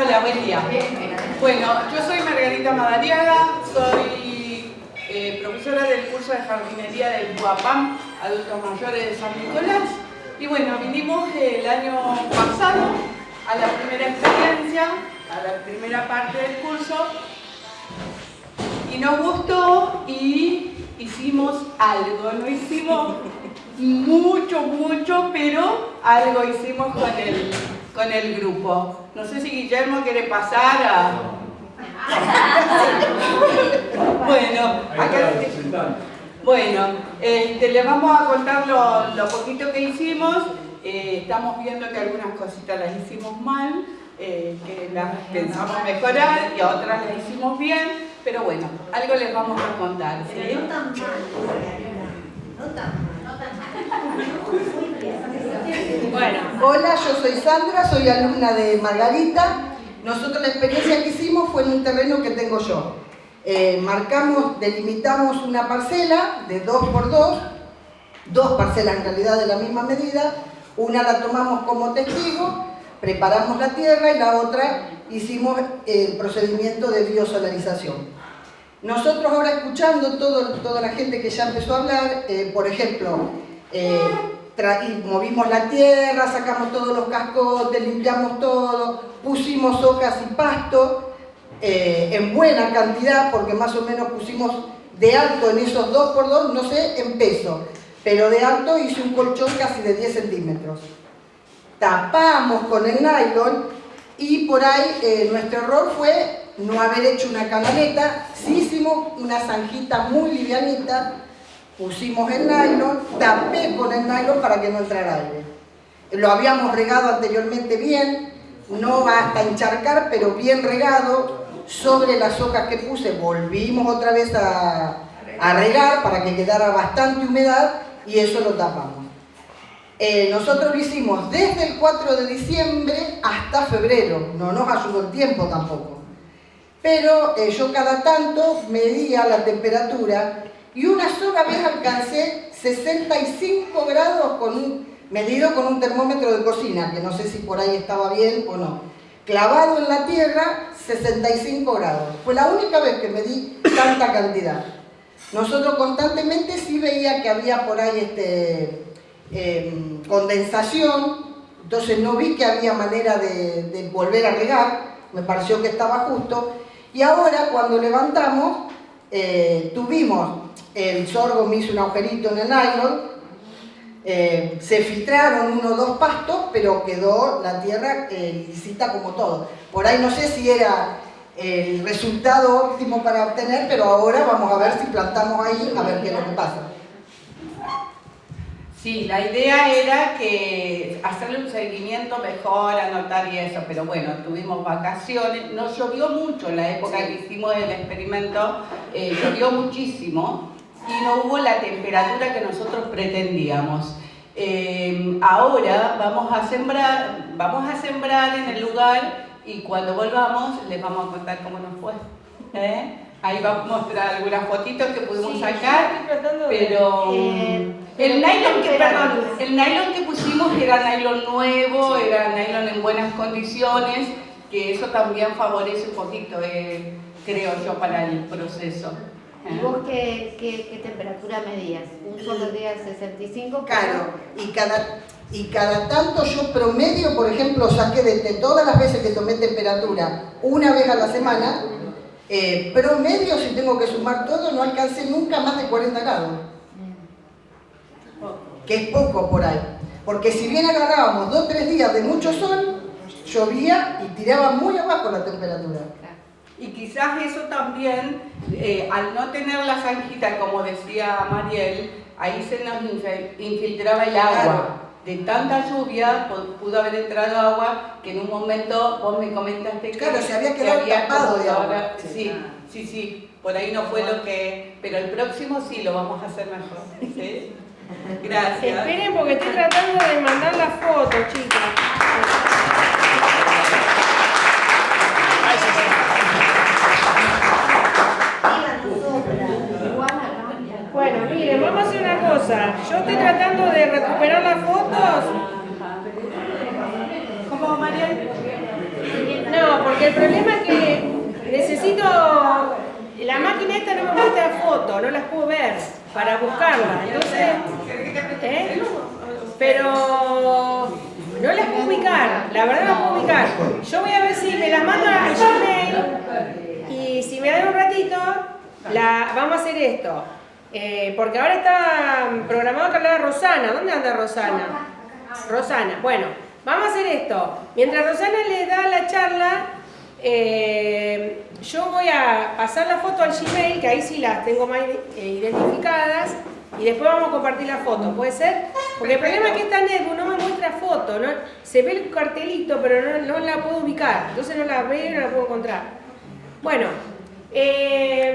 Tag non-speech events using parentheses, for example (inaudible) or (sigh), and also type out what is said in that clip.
Hola, buen día. Bueno, yo soy Margarita Madariaga, soy eh, profesora del curso de jardinería del Guapam, adultos mayores de San Nicolás. Y bueno, vinimos el año pasado a la primera experiencia, a la primera parte del curso, y nos gustó y hicimos algo, no hicimos mucho, mucho, pero algo hicimos con el, con el grupo. No sé si Guillermo quiere pasar a... (laughs) bueno, acá... Bueno, este, les vamos a contar lo, poquito que hicimos. Eh, estamos viendo que algunas cositas las hicimos mal, eh, que las pensamos mejorar y otras las hicimos bien, pero bueno, algo les vamos a contar. ¿sí? no tan mal, no tan mal. Bueno, hola, yo soy Sandra, soy alumna de Margarita. Nosotros la experiencia que hicimos fue en un terreno que tengo yo. Eh, marcamos, delimitamos una parcela de 2 por 2 dos parcelas en realidad de la misma medida, una la tomamos como testigo, preparamos la tierra y la otra hicimos el procedimiento de biosolarización. Nosotros ahora escuchando todo, toda la gente que ya empezó a hablar, eh, por ejemplo, eh, movimos la tierra, sacamos todos los cascotes, limpiamos todo, pusimos hojas y pasto eh, en buena cantidad, porque más o menos pusimos de alto en esos 2 por 2 no sé, en peso, pero de alto hice un colchón casi de 10 centímetros. Tapamos con el nylon y por ahí nuestro error fue no haber hecho una canaleta, sí hicimos una zanjita muy livianita, pusimos el nylon, tapé con el nylon para que no entrara aire. Lo habíamos regado anteriormente bien, no hasta encharcar, pero bien regado. Sobre las hojas que puse volvimos otra vez a, regar para que quedara bastante humedad y eso lo tapamos. Eh, nosotros lo hicimos desde el 4 de diciembre hasta febrero, no nos ayudó el tiempo tampoco pero eh, yo cada tanto medía la temperatura y una sola vez alcancé 65 grados con un, medido con un termómetro de cocina, que no sé si por ahí estaba bien o no. Clavado en la tierra, 65 grados. Fue la única vez que medí tanta cantidad. Nosotros constantemente sí veía que había por ahí este, em, condensación, entonces no vi que había manera de, de volver a regar, me pareció que estaba justo, y ahora cuando levantamos, eh, tuvimos, el sorgo me hizo un agujerito en el nylon, eh, se filtraron uno o dos pastos, pero quedó la tierra eh, lisita como todo. Por ahí no sé si era el resultado óptimo para obtener, pero ahora vamos a ver si plantamos ahí, a ver qué es lo que pasa. Sí, la idea era que hacerle un seguimiento mejor, anotar y eso, pero bueno, tuvimos vacaciones, no llovió mucho en la época que hicimos el experimento, eh, llovió muchísimo y no hubo la temperatura que nosotros pretendíamos. Eh, ahora vamos a sembrar, vamos a sembrar en el lugar y cuando volvamos les vamos a contar cómo nos fue. ¿eh? Ahí vamos a mostrar algunas fotitos que pudimos sacar, pero eh, el, nylon que, el nylon que pusimos era nylon nuevo, era nylon en buenas condiciones, que eso también favorece un poquito, eh, creo yo, para el proceso. ¿Y vos qué, qué, temperatura medías? ¿Un solo día 65? Claro, y cada, y cada tanto yo promedio, por ejemplo, saqué de todas las veces que tomé temperatura, una vez a la semana, eh, promedio, si tengo que sumar todo, no alcancé nunca más de 40 grados. Que es poco por ahí. Porque si bien agarrábamos dos o tres días de mucho sol, llovía y tiraba muy abajo la temperatura. Y quizás eso también, eh, al no tener la zanjita, como decía Mariel, ahí se nos infiltraba el agua de tanta lluvia pudo haber entrado agua que en un momento vos me comentaste que, claro, se había quedado tapado de agua. sí, sí, sí, por ahí no fue lo que... Pero el próximo sí lo vamos a hacer mejor. ¿sí? (laughs) Gracias. Esperen porque estoy tratando de mandar la foto, chicas. Bueno, miren, vamos a hacer una Yo estoy tratando de recuperar las fotos. ¿Cómo, María? No, porque el problema es que necesito... La máquina esta no me muestra fotos, no las puedo ver para buscarla. Entonces, ¿eh? pero no las puedo ubicar, la verdad no las puedo ubicar. Yo voy a ver si me las mando al Gmail y si me dan un ratito, la, vamos a hacer esto. Eh, porque ahora está programado que hablara Rosana. ¿Dónde anda Rosana? Rosana. Bueno, vamos a hacer esto. Mientras Rosana le da la charla, eh, yo voy a pasar la foto al Gmail, que ahí sí las tengo más eh, identificadas, y después vamos a compartir la foto, ¿puede ser? Porque el problema es que esta netbook no me muestra foto, ¿no? se ve el cartelito, pero no, no la puedo ubicar, entonces no la veo y no la puedo encontrar. Bueno, eh,